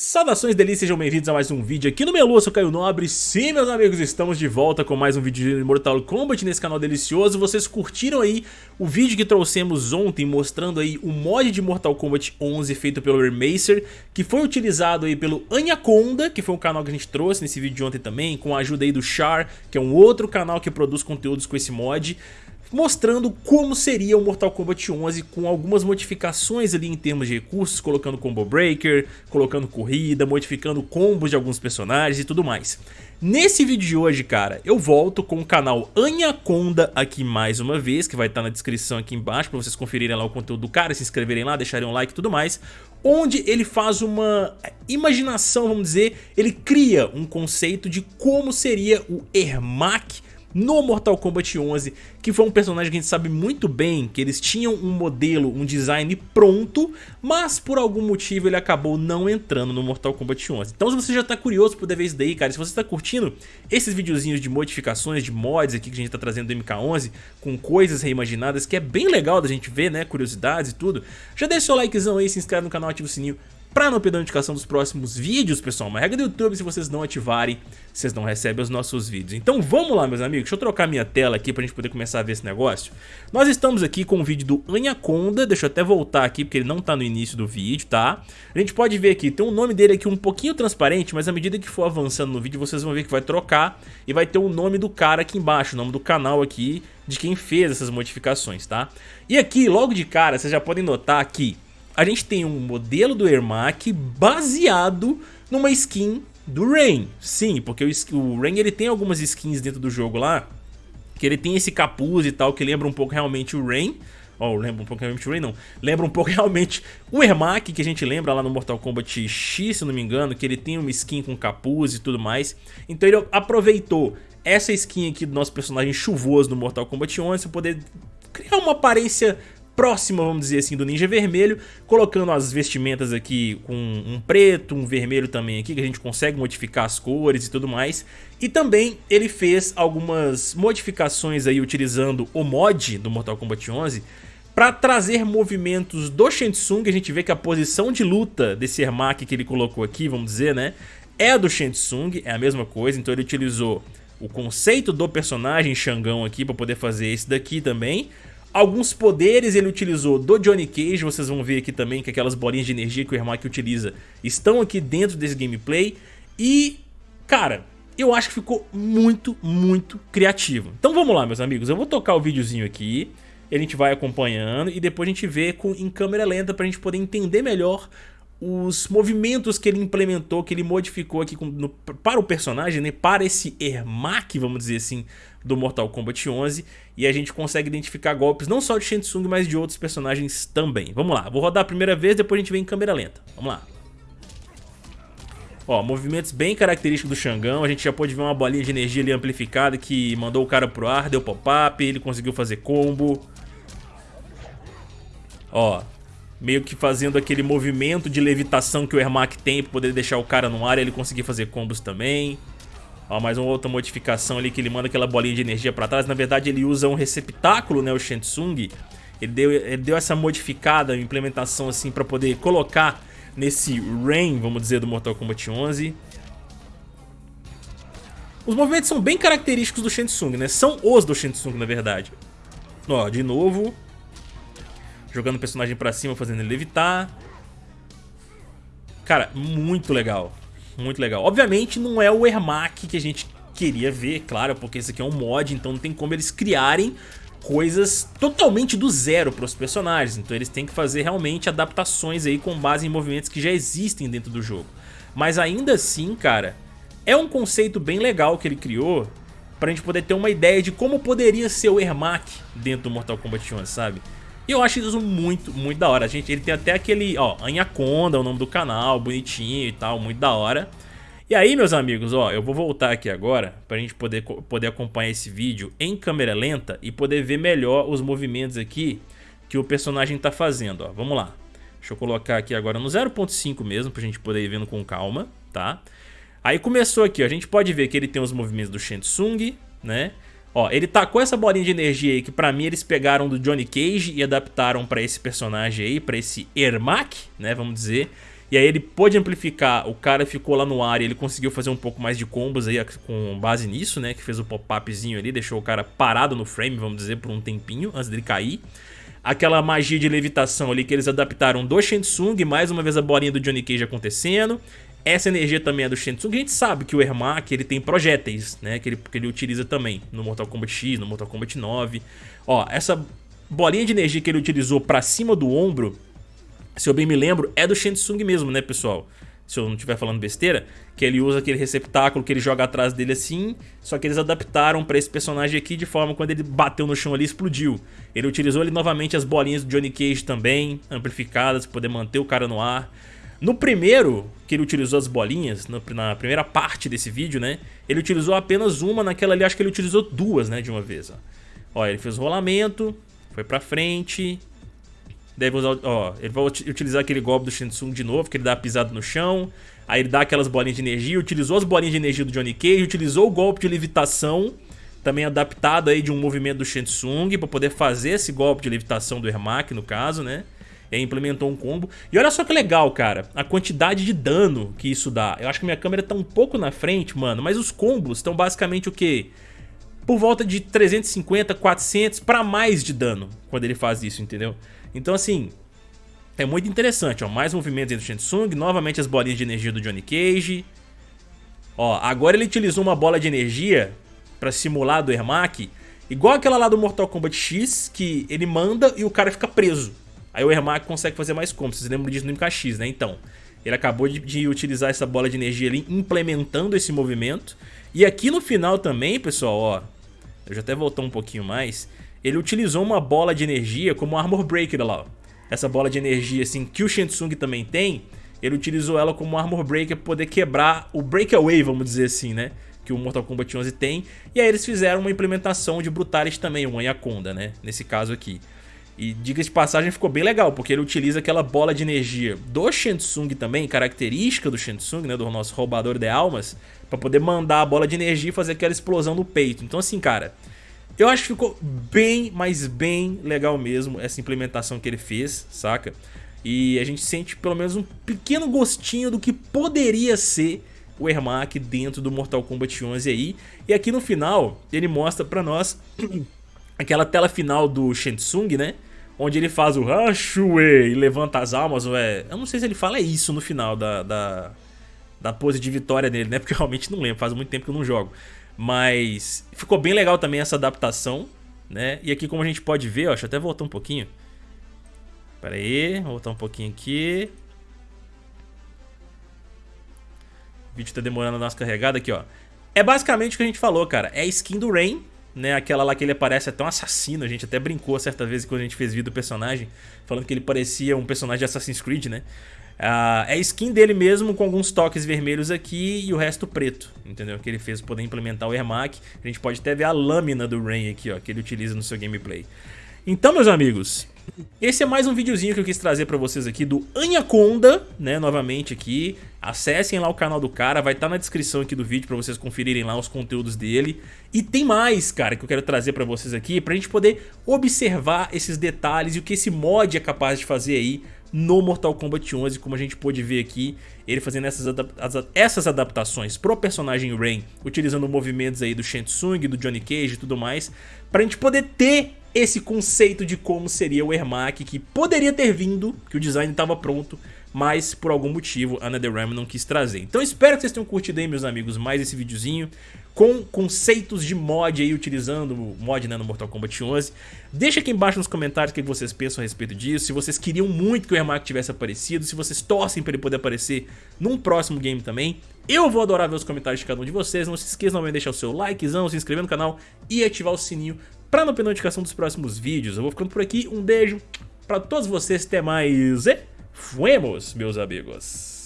Saudações delícias, sejam bem-vindos a mais um vídeo aqui no Melu, eu sou Caio Nobre. Sim, meus amigos, estamos de volta com mais um vídeo de Mortal Kombat nesse canal delicioso. Vocês curtiram aí o vídeo que trouxemos ontem mostrando aí o mod de Mortal Kombat 11 feito pelo Remacer Que foi utilizado aí pelo Anaconda, que foi um canal que a gente trouxe nesse vídeo de ontem também Com a ajuda aí do Char, que é um outro canal que produz conteúdos com esse mod mostrando como seria o Mortal Kombat 11 com algumas modificações ali em termos de recursos, colocando combo breaker, colocando corrida, modificando combos de alguns personagens e tudo mais. Nesse vídeo de hoje, cara, eu volto com o canal Anaconda aqui mais uma vez, que vai estar na descrição aqui embaixo para vocês conferirem lá o conteúdo do cara, se inscreverem lá, deixarem um like e tudo mais, onde ele faz uma imaginação, vamos dizer, ele cria um conceito de como seria o Ermac no Mortal Kombat 11, que foi um personagem que a gente sabe muito bem que eles tinham um modelo, um design pronto, mas por algum motivo ele acabou não entrando no Mortal Kombat 11. Então se você já tá curioso por ver isso daí, cara, se você tá curtindo esses videozinhos de modificações, de mods aqui que a gente tá trazendo do MK11, com coisas reimaginadas, que é bem legal da gente ver, né, curiosidades e tudo, já deixa seu likezão aí, se inscreve no canal, ativa o sininho Pra não perder a notificação dos próximos vídeos, pessoal, uma regra do YouTube, se vocês não ativarem, vocês não recebem os nossos vídeos. Então vamos lá, meus amigos, deixa eu trocar minha tela aqui pra gente poder começar a ver esse negócio. Nós estamos aqui com o vídeo do Anaconda, deixa eu até voltar aqui porque ele não tá no início do vídeo, tá? A gente pode ver aqui, tem o um nome dele aqui um pouquinho transparente, mas à medida que for avançando no vídeo, vocês vão ver que vai trocar e vai ter o nome do cara aqui embaixo, o nome do canal aqui, de quem fez essas modificações, tá? E aqui, logo de cara, vocês já podem notar aqui a gente tem um modelo do Ermac baseado numa skin do Rain. Sim, porque o, o Rain ele tem algumas skins dentro do jogo lá, que ele tem esse capuz e tal, que lembra um pouco realmente o Rain. Oh, lembra um pouco realmente o Rain, não. Lembra um pouco realmente o Ermac, que a gente lembra lá no Mortal Kombat X, se não me engano, que ele tem uma skin com capuz e tudo mais. Então ele aproveitou essa skin aqui do nosso personagem chuvoso no Mortal Kombat 11 para poder criar uma aparência próxima, vamos dizer assim, do Ninja Vermelho, colocando as vestimentas aqui com um preto, um vermelho também aqui, que a gente consegue modificar as cores e tudo mais. E também ele fez algumas modificações aí utilizando o mod do Mortal Kombat 11 para trazer movimentos do Shang Tsung, a gente vê que a posição de luta desse Ermac que ele colocou aqui, vamos dizer, né, é a do Shang Tsung, é a mesma coisa, então ele utilizou o conceito do personagem Xangão aqui para poder fazer esse daqui também, Alguns poderes ele utilizou do Johnny Cage, vocês vão ver aqui também que aquelas bolinhas de energia que o Ermac utiliza estão aqui dentro desse gameplay. E, cara, eu acho que ficou muito, muito criativo. Então vamos lá, meus amigos, eu vou tocar o videozinho aqui, a gente vai acompanhando e depois a gente vê com, em câmera lenta pra gente poder entender melhor os movimentos que ele implementou, que ele modificou aqui com, no, para o personagem, né, para esse Ermac, vamos dizer assim, do Mortal Kombat 11 e a gente consegue identificar golpes não só de Shang Tsung, mas de outros personagens também. Vamos lá, vou rodar a primeira vez, depois a gente vem em câmera lenta. Vamos lá. Ó, movimentos bem característicos do Xangão, a gente já pode ver uma bolinha de energia ali amplificada que mandou o cara pro ar, deu pop-up, ele conseguiu fazer combo. Ó, meio que fazendo aquele movimento de levitação que o Ermac tem pra poder deixar o cara no ar e ele conseguir fazer combos também. Ó, mais uma outra modificação ali que ele manda aquela bolinha de energia pra trás. Na verdade ele usa um receptáculo, né, o Shensung. Ele deu, ele deu essa modificada, implementação assim pra poder colocar nesse Rain, vamos dizer, do Mortal Kombat 11. Os movimentos são bem característicos do Shensung, né? São os do Shensung, na verdade. Ó, de novo, Jogando o personagem pra cima, fazendo ele levitar. Cara, muito legal. Muito legal. Obviamente não é o Ermac que a gente queria ver, claro, porque esse aqui é um mod, então não tem como eles criarem coisas totalmente do zero para os personagens. Então eles têm que fazer realmente adaptações aí com base em movimentos que já existem dentro do jogo. Mas ainda assim, cara, é um conceito bem legal que ele criou pra gente poder ter uma ideia de como poderia ser o Ermac dentro do Mortal Kombat 11, sabe? E eu acho isso muito, muito da hora. Gente, ele tem até aquele, ó, Anaconda, o nome do canal, bonitinho e tal, muito da hora. E aí, meus amigos, ó, eu vou voltar aqui agora pra gente poder, poder acompanhar esse vídeo em câmera lenta e poder ver melhor os movimentos aqui que o personagem tá fazendo, ó. Vamos lá. Deixa eu colocar aqui agora no 0.5 mesmo, pra gente poder ir vendo com calma, tá? Aí começou aqui, ó, a gente pode ver que ele tem os movimentos do Shensung, né? Ó, ele tacou essa bolinha de energia aí que pra mim eles pegaram do Johnny Cage e adaptaram pra esse personagem aí, pra esse Ermac, né, vamos dizer. E aí ele pôde amplificar, o cara ficou lá no ar e ele conseguiu fazer um pouco mais de combos aí com base nisso, né? Que fez o pop-upzinho ali, deixou o cara parado no frame, vamos dizer, por um tempinho antes dele cair. Aquela magia de levitação ali que eles adaptaram do Shensung, mais uma vez a bolinha do Johnny Cage acontecendo. Essa energia também é do Shensung. A gente sabe que o Ermac ele tem projéteis, né? Que ele, que ele utiliza também no Mortal Kombat X, no Mortal Kombat 9. Ó, essa bolinha de energia que ele utilizou pra cima do ombro se eu bem me lembro, é do Shensung mesmo, né, pessoal? Se eu não estiver falando besteira, que ele usa aquele receptáculo que ele joga atrás dele assim, só que eles adaptaram pra esse personagem aqui de forma quando ele bateu no chão ali explodiu. Ele utilizou ali novamente as bolinhas do Johnny Cage também, amplificadas, pra poder manter o cara no ar. No primeiro, que ele utilizou as bolinhas, na primeira parte desse vídeo, né, ele utilizou apenas uma, naquela ali acho que ele utilizou duas, né, de uma vez, ó. Ó, ele fez o rolamento, foi pra frente, Deve usar, ó, ele vai utilizar aquele golpe do Shinsung de novo, que ele dá pisado no chão. Aí ele dá aquelas bolinhas de energia, utilizou as bolinhas de energia do Johnny Cage, utilizou o golpe de levitação, também adaptado aí de um movimento do Shinsung, para poder fazer esse golpe de levitação do Ermac, no caso, né? Aí implementou um combo. E olha só que legal, cara, a quantidade de dano que isso dá. Eu acho que minha câmera tá um pouco na frente, mano, mas os combos estão basicamente o quê? Por volta de 350, 400 para mais de dano quando ele faz isso, entendeu? Então assim, é muito interessante, ó, mais movimentos do Shensung, novamente as bolinhas de energia do Johnny Cage. Ó, agora ele utilizou uma bola de energia pra simular do Ermac, igual aquela lá do Mortal Kombat X, que ele manda e o cara fica preso. Aí o Ermac consegue fazer mais combos, vocês lembram disso no MKX, né? Então, ele acabou de, de, utilizar essa bola de energia ali, implementando esse movimento. E aqui no final também, pessoal, ó, eu já até voltar um pouquinho mais, ele utilizou uma bola de energia como Armor Breaker lá, ó. Essa bola de energia assim que o Shensung também tem, ele utilizou ela como Armor Breaker para poder quebrar o Breakaway, vamos dizer assim, né? Que o Mortal Kombat 11 tem. E aí eles fizeram uma implementação de Brutalis também, um Anaconda, né? Nesse caso aqui. E diga de passagem ficou bem legal, porque ele utiliza aquela bola de energia do Shensung também, característica do Shensung, né, do nosso roubador de almas, para poder mandar a bola de energia e fazer aquela explosão no peito. Então assim, cara, eu acho que ficou bem, mas bem legal mesmo essa implementação que ele fez, saca? E a gente sente pelo menos um pequeno gostinho do que poderia ser o Ermac dentro do Mortal Kombat 11 aí. E aqui no final ele mostra pra nós aquela tela final do Shensung, né? Onde ele faz o Hashue e levanta as almas, ou é... Eu não sei se ele fala isso no final da, da, da pose de vitória dele, né? Porque eu realmente não lembro, faz muito tempo que eu não jogo. Mas ficou bem legal também essa adaptação, né? E aqui como a gente pode ver, ó, deixa eu até voltar um pouquinho. Pera aí, voltar um pouquinho aqui. O vídeo tá demorando a dar carregada aqui, ó. É basicamente o que a gente falou, cara. É a skin do Rain, né? Aquela lá que ele aparece até um assassino. A gente até brincou certa vez quando a gente fez vídeo do personagem, falando que ele parecia um personagem de Assassin's Creed, né? Uh, é skin dele mesmo com alguns toques vermelhos aqui e o resto preto, entendeu? Que ele fez poder implementar o Ermac. A gente pode até ver a lâmina do Rain aqui, ó, que ele utiliza no seu gameplay. Então, meus amigos, esse é mais um videozinho que eu quis trazer pra vocês aqui do Anaconda, né, novamente aqui. Acessem lá o canal do cara, vai estar tá na descrição aqui do vídeo pra vocês conferirem lá os conteúdos dele. E tem mais, cara, que eu quero trazer pra vocês aqui, pra gente poder observar esses detalhes e o que esse mod é capaz de fazer aí no Mortal Kombat 11, como a gente pôde ver aqui, ele fazendo essas, adap essas adaptações pro personagem Rain, utilizando movimentos aí do Shensung, do Johnny Cage e tudo mais, pra gente poder ter esse conceito de como seria o Ermac, que poderia ter vindo, que o design estava pronto, mas por algum motivo a NetherRealm não quis trazer. Então espero que vocês tenham curtido aí, meus amigos, mais esse videozinho com conceitos de mod aí, utilizando o mod né, no Mortal Kombat 11. Deixa aqui embaixo nos comentários o que vocês pensam a respeito disso, se vocês queriam muito que o Ermac tivesse aparecido, se vocês torcem para ele poder aparecer num próximo game também. Eu vou adorar ver os comentários de cada um de vocês, não se esqueçam de deixar o seu likezão, se inscrever no canal e ativar o sininho para não perder notificação dos próximos vídeos. Eu vou ficando por aqui, um beijo para todos vocês, até mais e fuemos, meus amigos.